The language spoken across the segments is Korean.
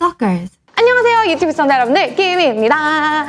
Stalkers. 안녕하세요 유튜브 시청자 여러분들 끼미입니다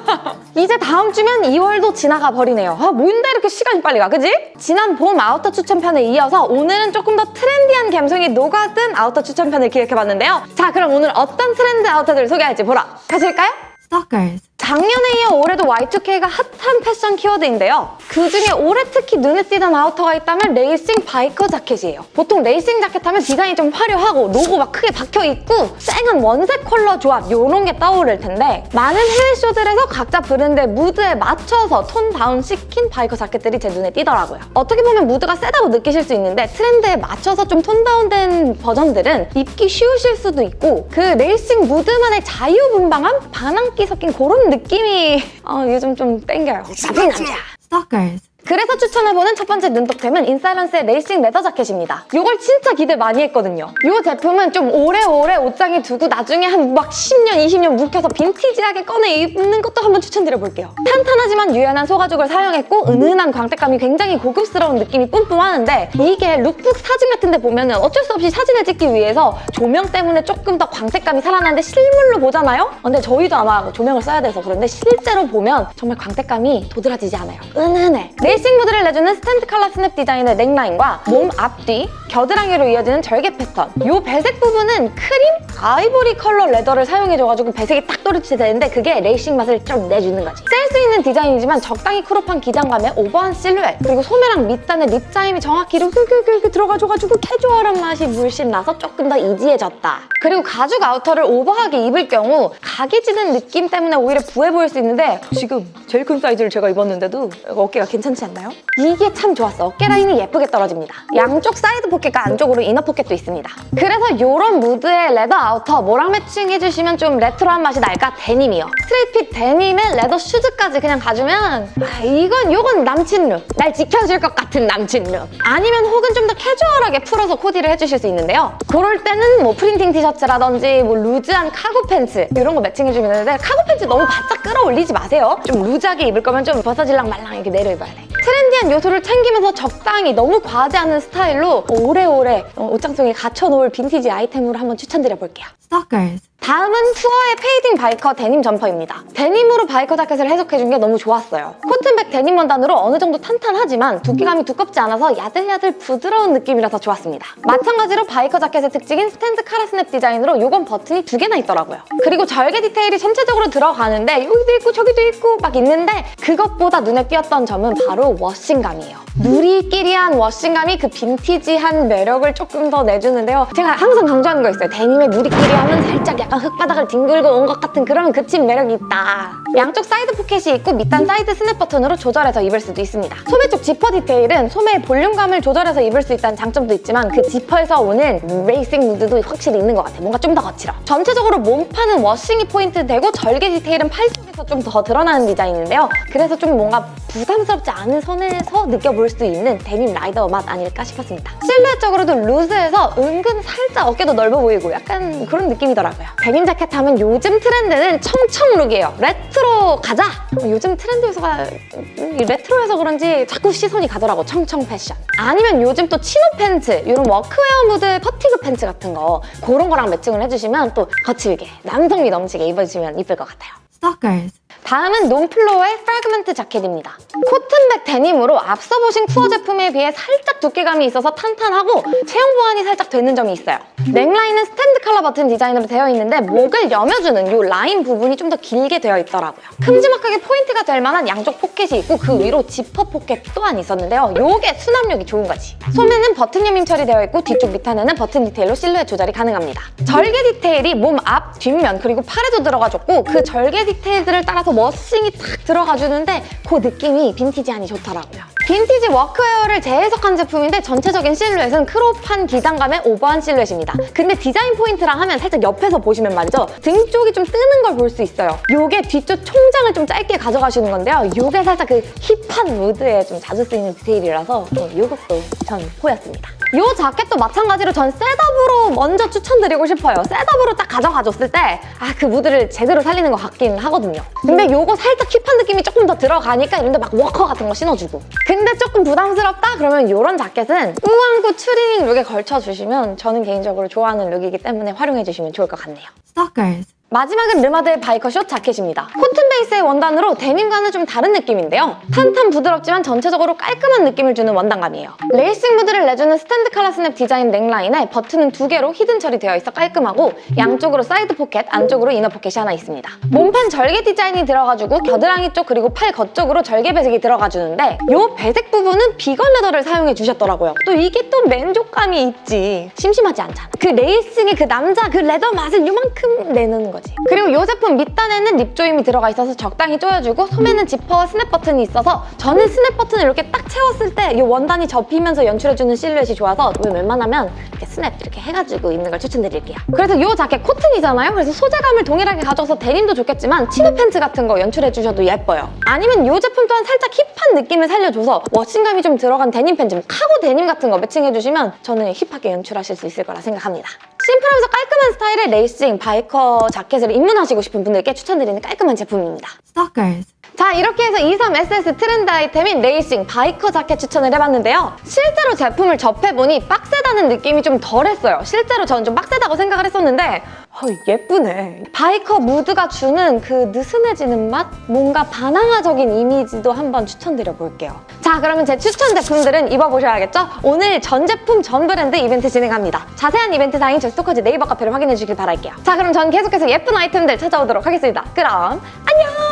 이제 다음 주면 2월도 지나가 버리네요 아 뭔데 이렇게 시간이 빨리 가 그지? 지난 봄 아우터 추천편에 이어서 오늘은 조금 더 trendy한 감성이 녹아든 아우터 추천편을 기획해봤는데요 자 그럼 오늘 어떤 트렌드 아우터들을 소개할지 보러 가실까요? Stalkers. 작년에 이어 올해도 Y2K가 핫한 패션 키워드인데요. 그중에 올해 특히 눈에 띄는 아우터가 있다면 레이싱 바이커 자켓이에요. 보통 레이싱 자켓 하면 디자인이 좀 화려하고 로고 막 크게 박혀있고 쨍한 원색 컬러 조합 이런 게 떠오를 텐데 많은 해외 쇼들에서 각자 브랜드의 무드에 맞춰서 tone down 시킨 바이커 자켓들이 제 눈에 띄더라고요. 어떻게 보면 무드가 세다고 느끼실 수 있는데 트렌드에 맞춰서 좀 tone down된 버전들은 입기 쉬우실 수도 있고 그 레이싱 무드만의 자유분방함? 반항기 섞인 그런 느낌 이 어, 요즘 좀 땡겨요. 나쁜 남자! Stalkers. 그래서 추천해보는 첫 번째 눈독템은 인사이런스의 레이싱 leather 자켓입니다. 이걸 진짜 기대 많이 했거든요. 이 제품은 좀 오래오래 옷장에 두고 나중에 한 막 10년, 20년 묵혀서 빈티지하게 꺼내 입는 것도 한번 추천드려볼게요. 탄탄하지만 유연한 소가죽을 사용했고 은은한 광택감이 굉장히 고급스러운 느낌이 뿜뿜하는데 이게 룩북 사진 같은 데 보면 은 어쩔 수 없이 사진을 찍기 위해서 조명 때문에 조금 더 광택감이 살아나는데 실물로 보잖아요? 근데 저희도 아마 조명을 써야 돼서 그런데 실제로 보면 정말 광택감이 도드라지지 않아요. 은은해. 레이싱 무드를 내주는 스탠드 칼라 스냅 디자인의 넥라인과 몸 앞뒤, 겨드랑이로 이어지는 절개 패턴. 이 배색 부분은 크림, 아이보리 컬러 leather를 사용해줘가지고 배색이 딱 또렷해지는데 그게 레이싱 맛을 좀 내주는 거지 셀수 있는 디자인이지만 적당히 crop한 기장감에 오버한 실루엣 그리고 소매랑 밑단에 rib 조임이 정확히 이렇게 이렇게 이렇게 들어가줘가지고 캐주얼한 맛이 물씬 나서 조금 더 easy해졌다 그리고 가죽 아우터를 오버하게 입을 경우 각이 지는 느낌 때문에 오히려 부해 보일 수 있는데 지금 제일 큰 사이즈를 제가 입었는데도 어깨가 괜찮지 않나요? 이게 참 좋았어. 어깨 라인이 예쁘게 떨어집니다. 양쪽 사이드 포켓과 안쪽으로 inner 포켓도 있습니다. 그래서 이런 무드의 leather 아우터 뭐랑 매칭해주시면 좀 레트로한 맛이 날까? 데님이요. straight fit 데님에 leather 슈즈 까지 그냥 가주면 아, 이건 이건 남친 look. 날 지켜줄 것 같은 남친 look. 아니면 혹은 좀 더 캐주얼하게 풀어서 코디를 해주실 수 있는데요. 그럴 때는 뭐 프린팅 티셔츠라든지 뭐 루즈한 카고 팬츠 이런 거 매칭해주면 되는데 카고 팬츠 너무 바짝 끌어올리지 마세요. 좀 루즈하게 입을 거면 좀 벗어질랑 말랑 이렇게 내려 입어야 돼. 트렌디한 요소를 챙기면서 적당히 너무 과하지 않은 스타일로 오래오래 어, 옷장 속에 갖춰놓을 빈티지 아이템으로 한번 추천드려볼게요. Stalkers. 다음은 쿠어의 fading biker 데님 점퍼입니다. 데님으로 biker 자켓을 해석해준 게 너무 좋았어요. 코튼백 데님 원단으로 어느 정도 탄탄하지만 두께감이 두껍지 않아서 야들야들 부드러운 느낌이라서 좋았습니다. 마찬가지로 biker 자켓의 특징인 스탠드 카라 스냅 디자인으로 요건 버튼이 두 개나 있더라고요. 그리고 절개 디테일이 전체적으로 들어가는데 여기도 있고 저기도 있고 막 있는데 그것보다 눈에 띄었던 점은 바로 washing감이에요. 누리끼리한 washing감이 그 빈티지한 매력을 조금 더 내주는데요. 제가 항상 강조하는 거 있어요. 데님의 누리끼리함은 살짝 약간 흙바닥을 뒹굴고 온 것 같은 그런 거친 매력이 있다. 양쪽 사이드 포켓이 있고 밑단 사이드 스냅 버튼으로 조절해서 입을 수도 있습니다. 소매 쪽 지퍼 디테일은 소매의 볼륨감을 조절해서 입을 수 있다는 장점도 있지만 그 지퍼에서 오는 레이싱 무드도 확실히 있는 것 같아요. 뭔가 좀 더 거칠어. 전체적으로 몸판은 washing이 포인트 되고 절개 디테일은 팔 쪽에서 좀 더 드러나는 디자인인데요. 그래서 좀 뭔가 부담스럽지 않은 선에서 느껴볼 수 있는 데님 라이더 맛 아닐까 싶었습니다. 실루엣적으로도 루즈해서 은근 살짝 어깨도 넓어 보이고 약간 그런 느낌이더라고요. 데님 자켓 하면 요즘 트렌드는 청청 look이에요. 레트로 가자! 요즘 트렌드 요소가 음, 이 레트로여서 그런지 자꾸 시선이 가더라고, 청청 패션. 아니면 요즘 또 chino 팬츠, 이런 워크웨어 무드 fatigue 팬츠 같은 거 그런 거랑 매칭을 해주시면 또 거칠게, 남성미 넘치게 입어주시면 이쁠 것 같아요. Stalkers. 다음은 논플로어의 fragment 자켓입니다. 코튼백 데님으로 앞서 보신 쿠어 제품에 비해 살짝 두께감이 있어서 탄탄하고 체형 보완이 살짝 되는 점이 있어요. 넥라인은 스탠드 칼라 버튼 디자인으로 되어 있는데 목을 여며주는 이 라인 부분이 좀 더 길게 되어 있더라고요. 큼지막하게 포인트가 될 만한 양쪽 포켓이 있고 그 위로 지퍼 포켓 또한 있었는데요. 이게 수납력이 좋은 거지. 소매는 버튼 여밈 처리되어 있고 뒤쪽 밑단에는 버튼 디테일로 실루엣 조절이 가능합니다. 절개 디테일이 몸 앞, 뒷면 그리고 팔에도 들어가줬고 그 절개 디테일들을 따라서 washing이 탁 들어가주는데 그 느낌이 빈티지하니 좋더라고요. 빈티지 workwear를 재해석한 제품인데 전체적인 실루엣은 crop한 기장감의 오버한 실루엣입니다. 근데 디자인 포인트라 하면 살짝 옆에서 보시면 말이죠. 등 쪽이 좀 뜨는 걸 볼 수 있어요. 요게 뒤쪽 총장을 좀 짧게 가져가시는 건데요. 요게 살짝 그 hip한 무드에 좀 자주 쓰이는 디테일이라서 어, 요것도 전 호였습니다. 요 자켓도 마찬가지로 전 setup으로 먼저 추천드리고 싶어요. setup으로 딱 가져가줬을 때 아 그 무드를 제대로 살리는 것 같긴 하거든요. 근데 요거 살짝 hip한 느낌이 조금 더 들어가니까 이런데 막 워커 같은 거 신어주고 근데 조금 부담스럽다? 그러면 요런 자켓은 꾸안꾸 추리닝 look에 걸쳐주시면 저는 개인적으로 좋아하는 look이기 때문에 활용해주시면 좋을 것 같네요. Stalkers. 마지막은 르마드의 biker short 자켓입니다. 코튼 베이스의 원단으로 데님과는 좀 다른 느낌인데요. 탄탄 부드럽지만 전체적으로 깔끔한 느낌을 주는 원단감이에요. 레이싱 무드를 내주는 스탠드 칼라 스냅 디자인 넥라인에 버튼은 두 개로 hidden 처리되어 있어 깔끔하고 양쪽으로 사이드 포켓, 안쪽으로 inner 포켓이 하나 있습니다. 몸판 절개 디자인이 들어가지고 겨드랑이 쪽 그리고 팔 겉쪽으로 절개 배색이 들어가주는데 이 배색 부분은 vegan leather를 사용해 주셨더라고요. 또 이게 또 만족감이 있지. 심심하지 않잖아. 그 레이싱의 그 남자 그 leather 맛을 이만큼 내는 거 지. 그리고 이 제품 밑단에는 rib 조임이 들어가 있어서 적당히 조여주고 소매는 지퍼와 스냅 버튼이 있어서 저는 스냅 버튼을 이렇게 딱 채웠을 때 이 원단이 접히면서 연출해주는 실루엣이 좋아서 웬만하면 이렇게 스냅 이렇게 해가지고 입는 걸 추천드릴게요. 그래서 이 자켓 코튼이잖아요. 그래서 소재감을 동일하게 가져서 데님도 좋겠지만 chino 팬츠 같은 거 연출해주셔도 예뻐요. 아니면 이 제품 또한 살짝 hip한 느낌을 살려줘서 washing감이 좀 들어간 데님 팬츠, 뭐 카고 데님 같은 거 매칭해주시면 저는 hip하게 연출하실 수 있을 거라 생각합니다. 심플하면서 깔끔한 스타일의 레이싱, biker 자켓을 입문하시고 싶은 분들께 추천드리는 깔끔한 제품입니다. Stalkers. 자 이렇게 해서 23SS 트렌드 아이템인 레이싱 biker 자켓 추천을 해봤는데요. 실제로 제품을 접해보니 빡세다는 느낌이 좀 덜했어요. 실제로 저는 좀 빡세다고 생각을 했었는데 어, 예쁘네. biker 무드가 주는 그 느슨해지는 맛? 뭔가 반항아적인 이미지도 한번 추천드려볼게요. 자 그러면 제 추천 제품들은 입어보셔야겠죠? 오늘 전 제품 전 브랜드 이벤트 진행합니다. 자세한 이벤트 사항 제 스토커즈 네이버 카페를 확인해 주길 바랄게요. 자 그럼 전 계속해서 예쁜 아이템들 찾아오도록 하겠습니다. 그럼 안녕!